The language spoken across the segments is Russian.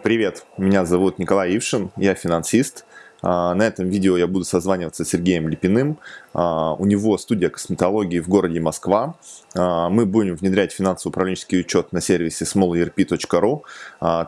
Привет, меня зовут Николай Ившин, я финансист. А, на этом видео я буду созваниваться с Сергеем Липиным. А, у него студия косметологии в городе Москва. А, мы будем внедрять финансово-управленческий учет на сервисе smallerp.ru.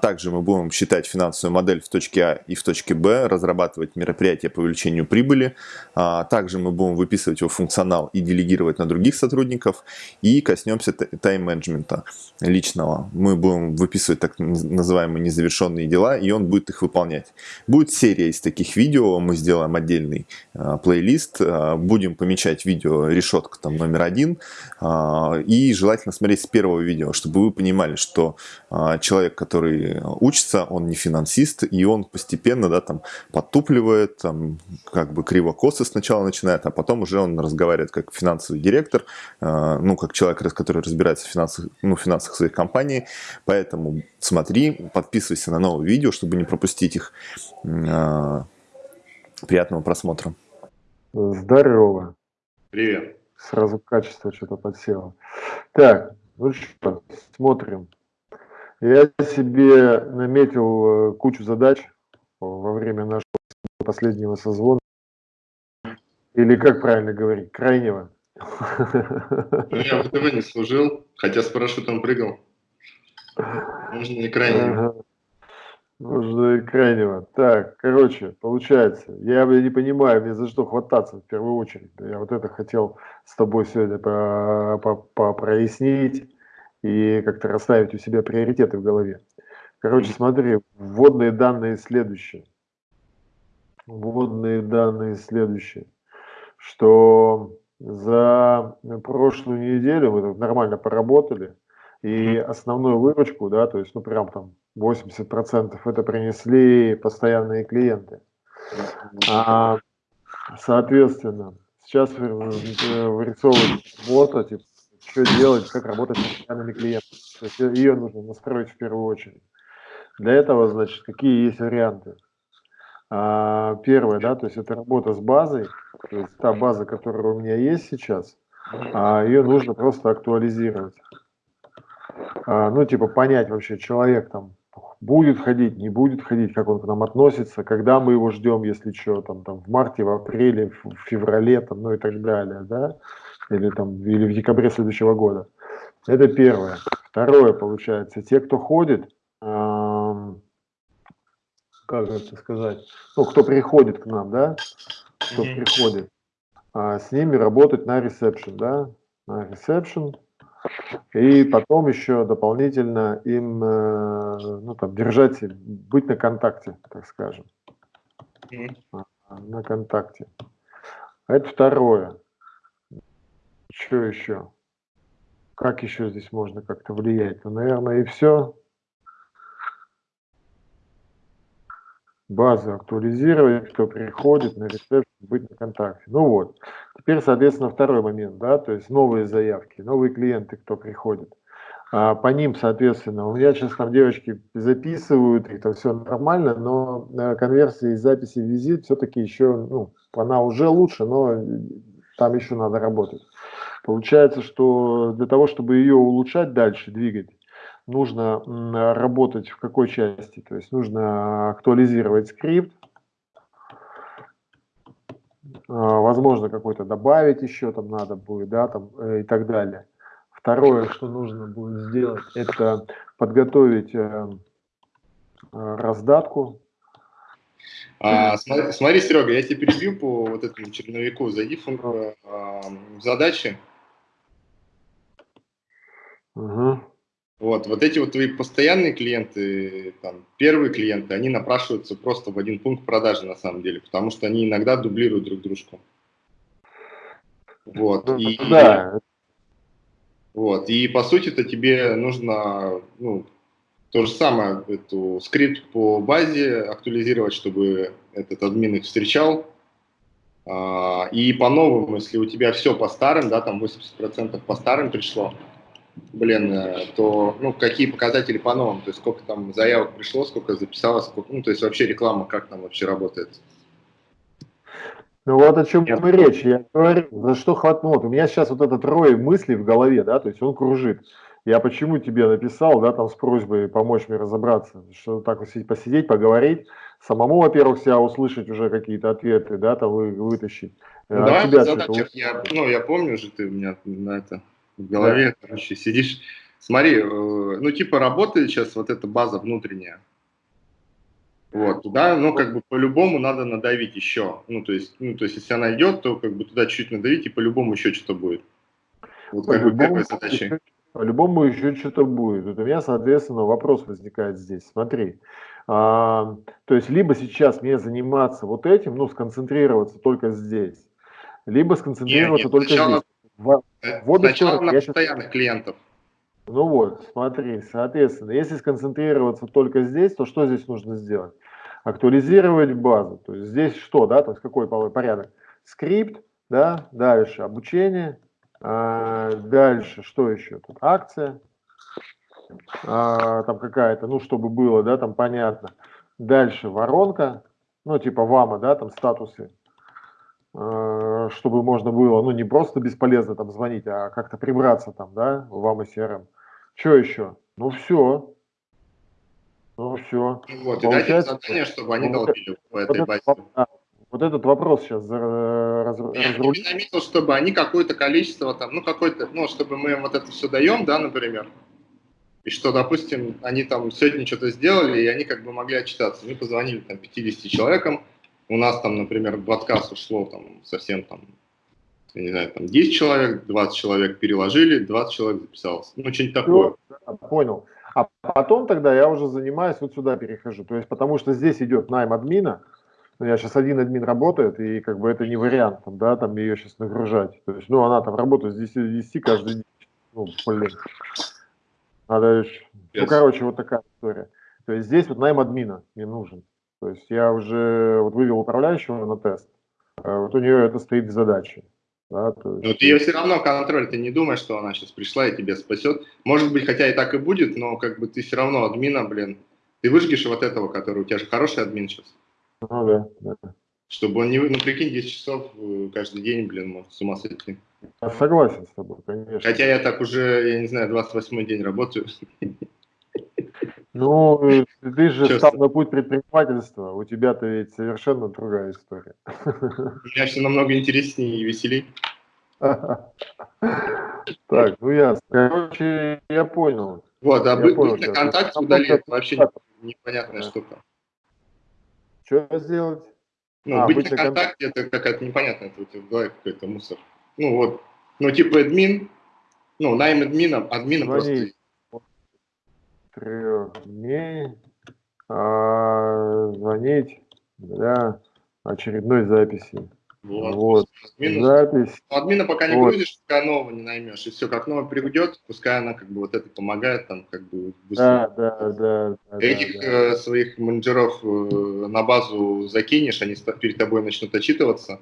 Также мы будем считать финансовую модель в точке А и в точке Б, разрабатывать мероприятия по увеличению прибыли. Также мы будем выписывать его функционал и делегировать на других сотрудников. И коснемся тайм-менеджмента личного. Мы будем выписывать так называемые незавершенные дела, и он будет их выполнять. Будет серия из таких видео видео, мы сделаем отдельный э, плейлист, э, будем помечать видео решетка там номер один, э, и желательно смотреть с первого видео, чтобы вы понимали, что э, человек, который учится, он не финансист, и он постепенно, да, там, подтупливает, там, как бы криво-косо сначала начинает, а потом уже он разговаривает как финансовый директор, э, ну, как человек, который разбирается в финансах, ну, финансах своей компании, поэтому смотри, подписывайся на новые видео, чтобы не пропустить их. Приятного просмотра. Здорово. Привет. Сразу качество что-то подсело. Так, ну что, смотрим. Я себе наметил э, кучу задач во время нашего последнего созвона. Или как правильно говорить, крайнего. Я в ВТВ не служил, хотя с парашютом прыгал. Можно не крайнего. Ага. Нужно крайнего. Так, короче, получается, я не понимаю, мне за что хвататься в первую очередь. Я вот это хотел с тобой сегодня по, по, по прояснить и как-то расставить у себя приоритеты в голове. Короче, смотри, вводные данные следующие. Вводные данные следующие. Что за прошлую неделю мы нормально поработали, и основную выручку, да, то есть, ну, прям там 80% это принесли постоянные клиенты. А, соответственно, сейчас вырисовывать вот, типа, что делать, как работать с постоянными клиентами. То есть ее нужно настроить в первую очередь. Для этого, значит, какие есть варианты? А, первое, да, то есть это работа с базой, то есть та база, которая у меня есть сейчас, а ее нужно просто актуализировать. А, ну, типа понять вообще, человек там будет ходить, не будет ходить, как он к нам относится, когда мы его ждем, если что, там, там в марте, в апреле, в феврале, там, ну и так далее, да, или там, или в декабре следующего года. Это первое. Второе, получается, те, кто ходит, эм, как это сказать, ну, кто приходит к нам, да, кто mm -hmm. приходит, а, с ними работать на ресепшн, да, на ресепшн, и потом еще дополнительно им э, ну, там, держать, быть на контакте, так скажем. А, на контакте. Это второе. Что еще? Как еще здесь можно как-то влиять? Ну, наверное, и все. базу актуализировать, кто приходит на рецепт, быть на контакте. Ну вот. Теперь, соответственно, второй момент, да, то есть новые заявки, новые клиенты, кто приходит. А по ним, соответственно, у меня сейчас там девочки записывают, это все нормально, но э, конверсия из записи в визит все-таки еще, ну, она уже лучше, но там еще надо работать. Получается, что для того, чтобы ее улучшать дальше, двигать, нужно работать в какой части? То есть нужно актуализировать скрипт, возможно, какой-то добавить еще там надо будет, да, там э, и так далее. Второе, что нужно будет сделать, это подготовить э, э, раздатку. А, смотри, смотри, Серега, я тебе перебью по вот этому черновику. Зайди в, в задачи. Угу. Вот, вот эти вот твои постоянные клиенты, там, первые клиенты, они напрашиваются просто в один пункт продажи на самом деле, потому что они иногда дублируют друг дружку. Вот, ну, и, да. вот, и по сути-то тебе нужно, ну, то же самое, эту скрипт по базе актуализировать, чтобы этот админ их встречал, а, и по-новому, если у тебя все по старым, да, там 80% по старым пришло, блин, э, то ну, какие показатели по новым, то есть сколько там заявок пришло, сколько записалось, сколько, ну, то есть вообще реклама, как там вообще работает. Ну вот о чем я... речь. Я говорю, за что хватнул. У меня сейчас вот этот рой мыслей в голове, да, то есть он кружит. Я почему тебе написал, да, там с просьбой помочь мне разобраться, что так посидеть, поговорить, самому, во-первых, себя услышать уже какие-то ответы, да, там вы, вытащить. Ну, а давай задачах, я, ну, я помню же, ты у меня на это в голове, да. короче, сидишь. Смотри, э, ну, типа, работает сейчас вот эта база внутренняя. Вот, туда, ну, как бы по-любому надо надавить еще. Ну, то есть, ну, то есть, если она идет, то как бы туда чуть надавить, и по-любому еще что-то будет. Вот как бы какой задачей. По-любому еще что-то будет. Вот у меня, соответственно, вопрос возникает здесь. Смотри, а, то есть либо сейчас мне заниматься вот этим, ну, сконцентрироваться только здесь, либо сконцентрироваться нет, нет, только сначала, здесь. В, в обе стороны, на постоянных сейчас... клиентов. Ну вот, смотри, соответственно, если сконцентрироваться только здесь, то что здесь нужно сделать? Актуализировать базу. То есть здесь что, да, то есть какой порядок? Скрипт, да, дальше обучение, а, дальше, что еще тут? Акция, а, там какая-то, ну, чтобы было, да, там понятно. Дальше воронка, ну, типа вама, да, там статусы, чтобы можно было, ну, не просто бесполезно там звонить, а как-то прибраться там, да, в вама CRM. Что еще? Ну, все. Ну, все. Вот, Получается, и дать задание, чтобы они ну, долбили по этой базе. Вот этот вопрос сейчас раз, разрулить. Я наметил, чтобы они какое-то количество там, ну какой-то, ну чтобы мы им вот это все даем, да, например, и что, допустим, они там сегодня что-то сделали, и они как бы могли отчитаться. Мы позвонили там 50 человекам, у нас там, например, в подкаст ушло там совсем там, я не знаю, там 10 человек, 20 человек переложили, 20 человек записалось. Ну, что-нибудь такое. Понял. А потом тогда я уже занимаюсь, вот сюда перехожу. То есть, потому что здесь идет найм админа, ну, я сейчас один админ работает, и как бы это не вариант, там, да, там ее сейчас нагружать. То есть, ну, она там работает с 10 до 10 каждый день. Ну, блин. Надо еще... Yes. Ну, короче, вот такая история. То есть здесь вот найм админа мне нужен. То есть я уже вот вывел управляющего на тест. А вот у нее это стоит в задаче. Да, есть... Но ты ее все равно контроль, ты не думаешь, что она сейчас пришла и тебя спасет. Может быть, хотя и так и будет, но как бы ты все равно админа, блин, ты выжгешь вот этого, который у тебя же хороший админ сейчас. Ну да, да. Чтобы он не... Ну, прикинь, 10 часов э, каждый день, блин, может с ума сойти. Я согласен с тобой, конечно. Хотя я так уже, я не знаю, 28 день работаю. Ну, ты же Честно. стал на путь предпринимательства, у тебя-то ведь совершенно другая история. У меня все намного интереснее и веселее. Так, ну ясно. Короче, я понял. Вот, а быть, на контакте удалить вообще непонятная штука. Что сделать? Ну, а, быть, быть на контакте, это какая-то непонятная, это у тебя в голове какой-то мусор. Ну вот, ну типа админ, ну найм админа, админа просто... Трех дней а, звонить для очередной записи. Вот. вот. Админу, Запись. Админа пока не вот. будешь, пока нового не наймешь. И все, как новый придет, пускай она как бы вот это помогает там как бы быстро. Да, да, да. да Этих да, э, своих менеджеров э, на базу закинешь, они перед тобой начнут отчитываться.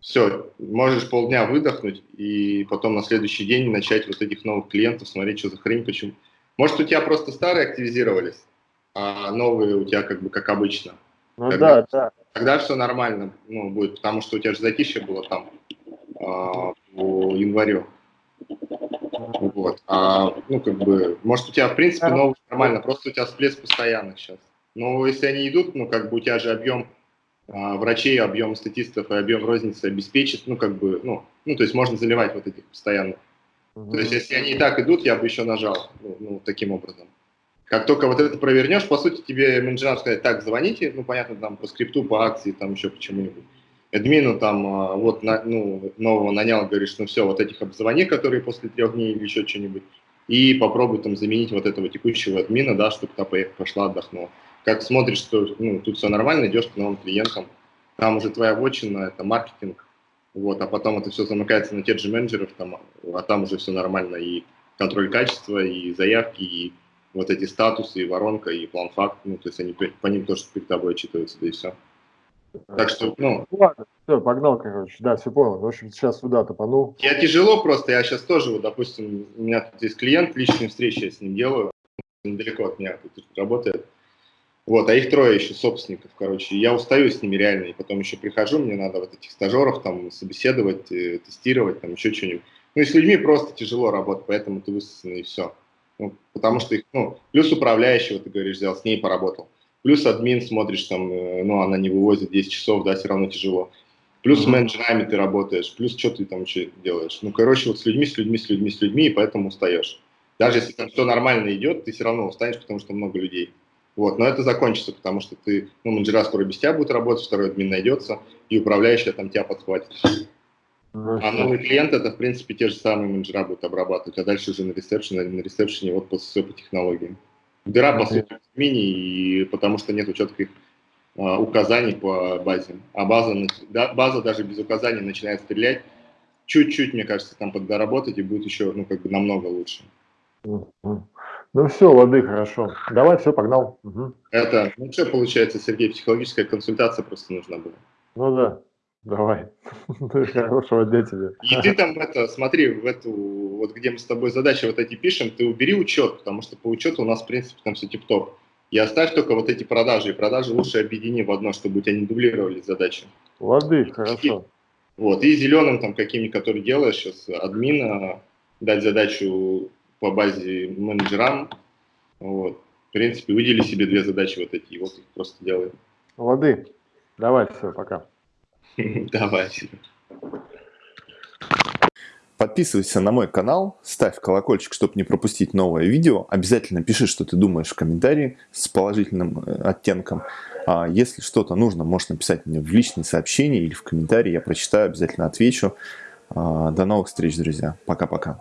Все, можешь полдня выдохнуть и потом на следующий день начать вот этих новых клиентов смотреть, что за хрень, почему. Может, у тебя просто старые активизировались, а новые у тебя как бы как обычно. Ну Тогда... да, да тогда все нормально ну, будет, потому что у тебя же затишье было там э, по январю. Вот. А, ну, как бы, может, у тебя, в принципе, новый нормально, просто у тебя всплеск постоянных сейчас. Но если они идут, ну, как бы у тебя же объем а, врачей, объем статистов и объем розницы обеспечит, ну, как бы, ну, ну, то есть можно заливать вот этих постоянно. Угу. То есть если они и так идут, я бы еще нажал, ну, ну таким образом. Как только вот это провернешь, по сути, тебе менеджер сказать, так, звоните, ну, понятно, там, по скрипту, по акции, там, еще почему-нибудь. Админу там, а, вот, на, ну, нового нанял, говоришь, ну, все, вот этих обзвони, которые после трех дней или еще что-нибудь, и попробуй там заменить вот этого текущего админа, да, чтобы та пошла, отдохнула. Как смотришь, что, ну, тут все нормально, идешь к новым клиентам, там уже твоя вотчина, это маркетинг, вот, а потом это все замыкается на тех же менеджеров, там, а там уже все нормально, и контроль качества, и заявки, и вот эти статусы, и воронка, и план факт, ну, то есть они по ним тоже перед тобой отчитываются, да и все. Так что, ну... ладно, все, погнал, короче, да, все понял. В общем, сейчас сюда топанул. Я тяжело просто, я сейчас тоже, вот, допустим, у меня тут есть клиент, личные встречи я с ним делаю, недалеко от меня тут работает. Вот, а их трое еще собственников, короче. Я устаю с ними реально, и потом еще прихожу, мне надо вот этих стажеров там собеседовать, э, тестировать, там еще что-нибудь. Ну и с людьми просто тяжело работать, поэтому ты высосанный и все. Ну, потому что их, ну, плюс управляющего, ты говоришь, взял, с ней поработал. Плюс админ смотришь, там, э, ну, она не вывозит 10 часов, да, все равно тяжело. Плюс mm-hmm. с менеджерами ты работаешь, плюс что ты там еще делаешь. Ну, короче, вот с людьми, с людьми, с людьми, с людьми, и поэтому устаешь. Даже если там все нормально идет, ты все равно устанешь, потому что много людей. Вот, но это закончится, потому что ты, ну, менеджера скоро без тебя будут работать, второй админ найдется, и управляющая там тебя подхватит. А новый клиент это, в принципе, те же самые менеджера будут обрабатывать, а дальше уже на ресепшене, на ресепшене вот по, все по технологиям. Дыра, по сути, мини, и потому что нет четких а, указаний по базе. А база, да, база даже без указаний начинает стрелять. Чуть-чуть, мне кажется, там поддоработать, и будет еще, ну, как бы намного лучше. Ну все, лады, хорошо. Давай, все, погнал. Угу. Это, ну что получается, Сергей, психологическая консультация просто нужна была. Ну да. Давай. Хорошего дня тебе. И ты там это, смотри, в эту, вот где мы с тобой задачи вот эти пишем, ты убери учет, потому что по учету у нас, в принципе, там все тип-топ. И оставь только вот эти продажи. И продажи лучше объедини в одно, чтобы у тебя не дублировались задачи. Лады, хорошо. Вот, и зеленым там каким-нибудь, который делаешь сейчас, админа, дать задачу по базе менеджерам. Вот. В принципе, выдели себе две задачи вот эти, и вот их просто делай. Лады, давай, все, пока. Давай. Подписывайся на мой канал, ставь колокольчик, чтобы не пропустить новое видео. Обязательно пиши, что ты думаешь в комментарии с положительным э, оттенком. А если что-то нужно, можешь написать мне в личные сообщения или в комментарии. Я прочитаю, обязательно отвечу. А, до новых встреч, друзья. Пока-пока.